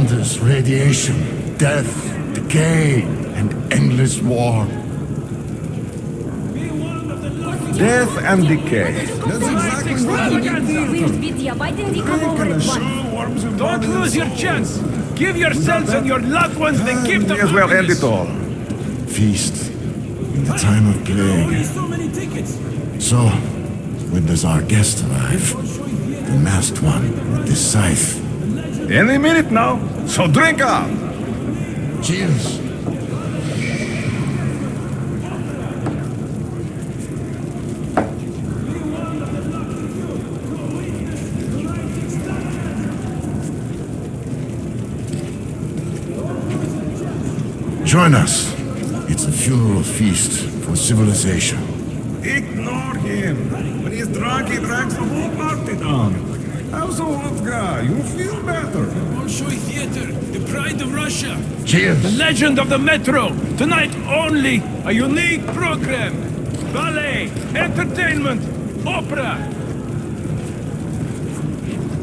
When all around us radiation, death, decay, and endless war. Death and decay. That's exactly what we Weird Vitya, why didn't he come over at once? Don't lose your chance. Give yourselves and your loved ones the gift May of as well end it all. Feast. In the time of plague. so. So, when does our guest arrive? The masked one with the scythe. Any minute now. So drink up. Cheers. Join us. It's a funeral feast for civilization. Ignore him. When he's drunk, he drags the whole party down. Have some guy? You feel better. Bolshoi Theater, the pride of Russia. Cheers. The legend of the Metro. Tonight only a unique program. Ballet, entertainment, opera.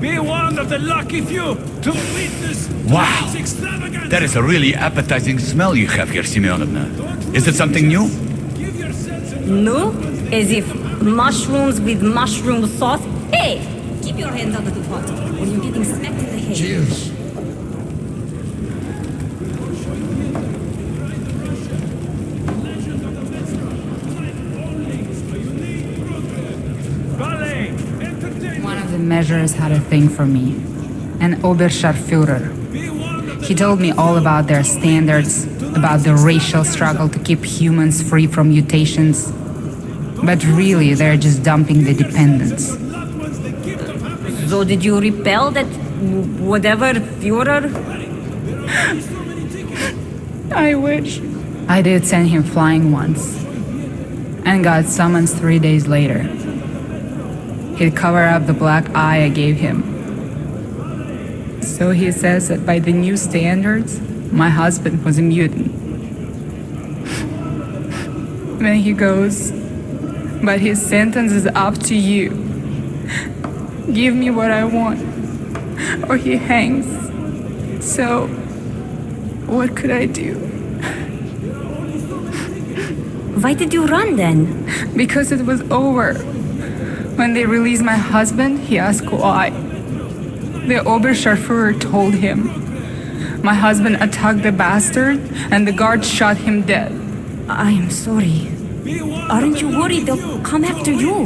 Be one of the lucky few to witness Wow. tonight's extravaganza. That is a really appetizing smell you have here, Simeonovna. Is it something new? Give yourselves and No? As if mushrooms with mushroom sauce? Hey! Keep your hands out of the pot, or you're getting smacked in the head. Cheers. One of the measures had a thing for me. An Oberscharführer. He told me all about their standards, about the racial struggle to keep humans free from mutations. But really, they're just dumping the dependents. So did you repel that whatever Führer? I wish. I did send him flying once. And got summons three days later. He'd cover up the black eye I gave him. So he says that by the new standards, my husband was a mutant. then he goes, But his sentence is up to you. Give me what I want, or he hangs. So, what could I do? Why did you run then? Because it was over. When they released my husband, he asked why. The Oberscharführer told him. My husband attacked the bastard, and the guard shot him dead. I'm sorry. Aren't you worried they'll come after you?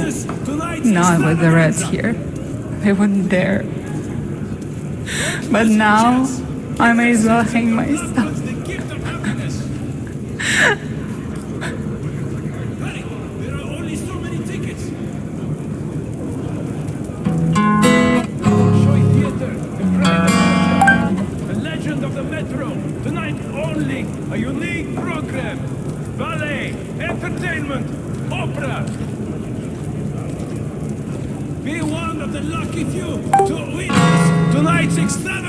Not with the Reds here. They wouldn't dare. But now, I may as well hang myself. Lucky few to witness tonight's extravaganza.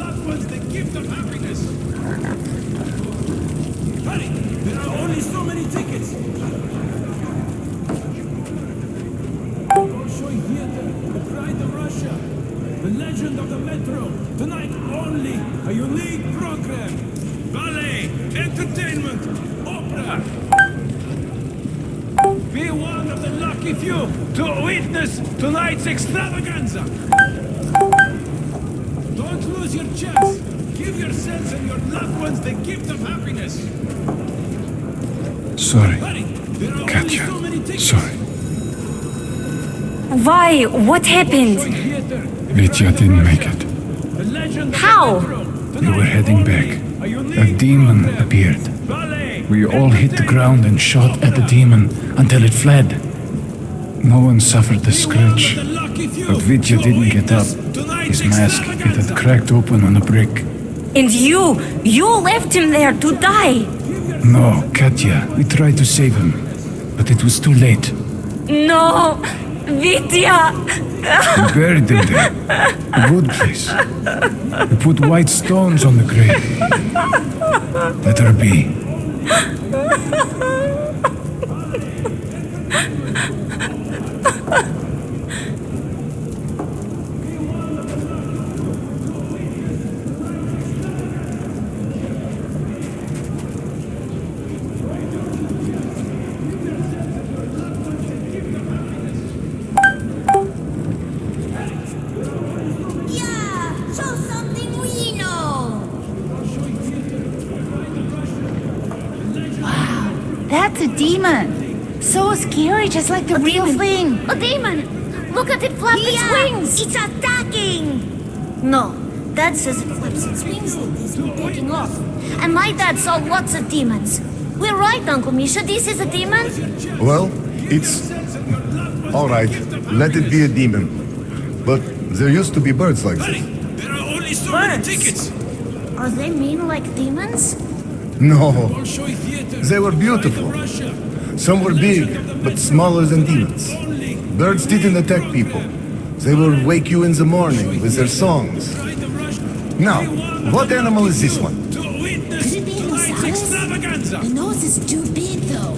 Loved ones the gift of happiness. Hurry! There are only so many tickets. Bolshoi Theater, the pride of Russia. The legend of the Metro. Tonight only a unique program. Ballet, entertainment, opera. Be one of the lucky few to witness tonight's extravaganza. Don't your chance. Give yourselves and your loved ones the gift of happiness. Sorry, Hurry! Katya. so many. Sorry. Why? What happened? Bolshoi Vitya didn't make it. The legend of How? We were heading back. A demon appeared. We all hit the ground and shot at the demon until it fled. No one suffered the scratch, but Vitya didn't get up. His mask, it had cracked open on a brick. And you, you left him there to die. No, Katya, we tried to save him, but it was too late. No, Vitya. We buried them there. A good place. We put white stones on the grave. Let her be. Yeah, show something we know. That's a demon. So scary, just like the real thing. A demon! Look at it flap its wings! It's attacking! No, Dad says it flips its wings like this when taking off. And my dad saw lots of demons. We're right, Uncle Misha. This is a demon? Well, it's... Alright, let it be a demon. But there used to be birds like this. There are only so Birds. Are they mean like demons? No, they were beautiful. Some were big, but smaller than demons. Birds didn't attack people. They will wake you in the morning with their songs. Now, what animal is this one? Could it be an The nose is too big, though.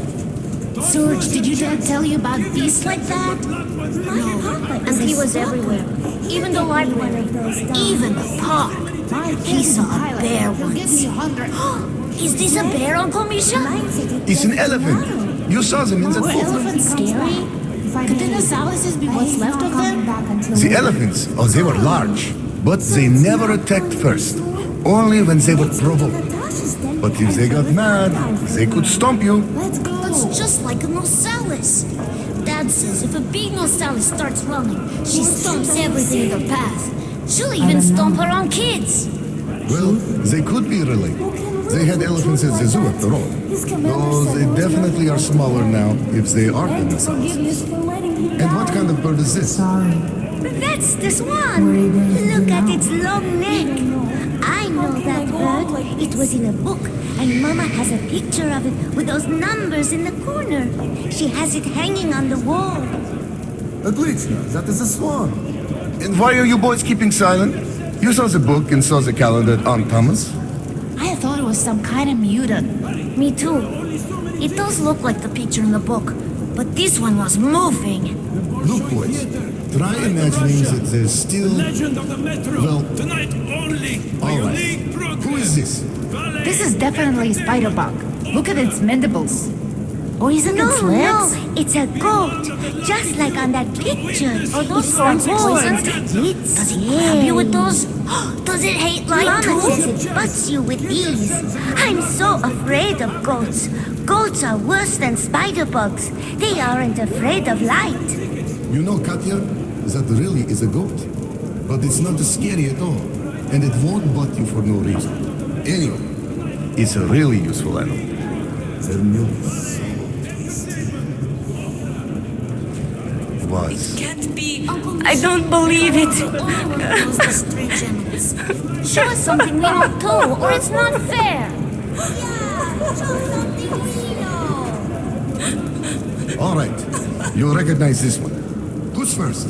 Serge, did your dad tell you about beasts like that? No, and he was everywhere. Even the library. Even the park. He saw a bear once. Is this a bear, Uncle Misha? It's an elephant. You saw them in the Were book. elephants scary? Could the Nosalises be what's left of them? The elephants, oh, they were large, but they never attacked first. Only when they were provoked. But if they got mad, they could stomp you. That's just like a Nosalis. Dad says if a big Nosalis starts running, she stomps everything in her path. She'll even stomp her own kids. Well, they could be related. They had elephants at the zoo after all. Though they definitely are smaller now if they are dinosaurs. And what kind of bird is this? That's the swan. Look at its long neck. I know that bird. It was in a book, and Mama has a picture of it with those numbers in the corner. She has it hanging on the wall. Отлично, that is a swan. And why are you boys keeping silent? You saw the book and saw the calendar at Aunt Thomas. I thought it was some kind of mutant. Me too. It does look like the picture in the book, but this one was moving. Look, boys, try imagining that there's still... Legend of the Metro. Well, Tonight only. All right. Who is this? This is definitely a spider bug. Look at its mandibles. Or isn't it legs? No, it's a goat, just like on that picture. Are those horns poisoned? It's Does it stab you with those? Does it hate light Mama too? says it butts you with ease. I'm so afraid of goats. Goats are worse than spider bugs. They aren't afraid of light. You know, Katya, that really is a goat. But it's not scary at all. And it won't butt you for no reason. Anyway, it's a really useful animal. Their milk is so tasty. Was. I don't believe it. Show us something we don't know too, or it's not fair. Yeah, show something we know. All right, you recognize this one. Who's first?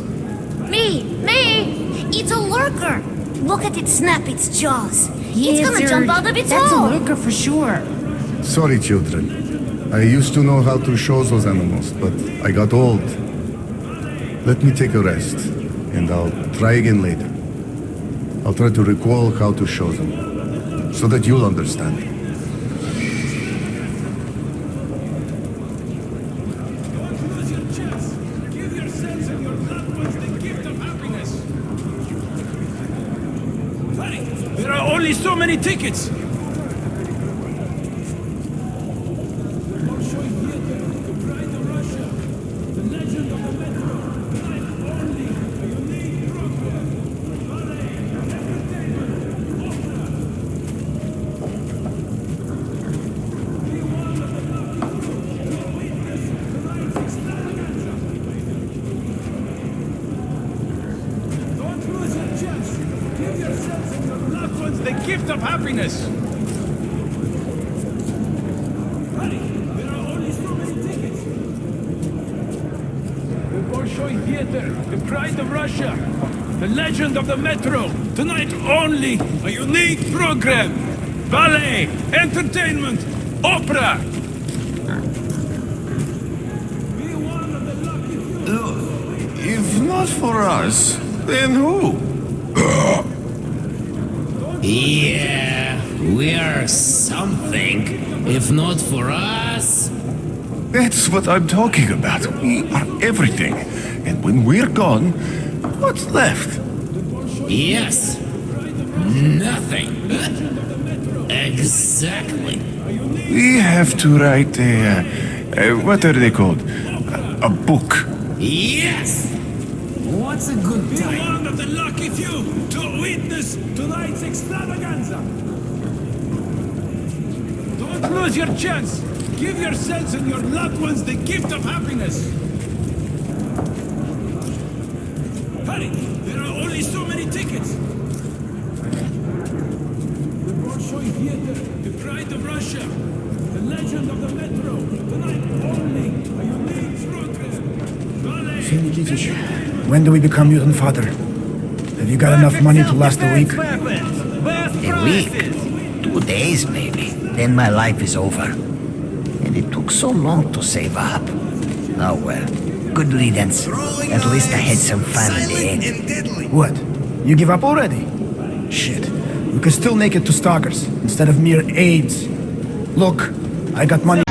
Me, me. It's a lurker. Look at it snap its jaws. it's gonna jump out of its That's hole. a lurker for sure. Sorry, children. I used to know how to show those animals, but I got old. Let me take a rest, and I'll try again later. I'll try to recall how to show them, so that you'll understand. There are only so many tickets. The Bolshoi Theater, the pride of Russia, the legend of the metro. Tonight only a unique program. Ballet, entertainment, opera. Be one of the lucky few. If not for us, then who? Yeah, we are something. If not for us. That's what I'm talking about. We are everything. And when we're gone, what's left? Yes. Nothing. exactly. We have to write a. Uh, uh, what are they called? A, a book. Yes. What's a good Be time? one of the lucky few to witness tonight's extravaganza. Don't lose your chance. Give yourselves and your loved ones the gift of happiness. Hurry! There are only so many tickets. The Bolshoi Theater, the pride of Russia, the legend of the metro. Tonight only a unique program. Ballet. Nikitich, when do we become mutant father? Have you got enough money to last a week? A week? Two days, maybe. Then my life is over. And it took so long to save up. Oh uh, well. Good riddance. At least I had some fun in the end. What? You give up already? Shit. We can still make it to Stalkers instead of mere AIDS. Look, I got money.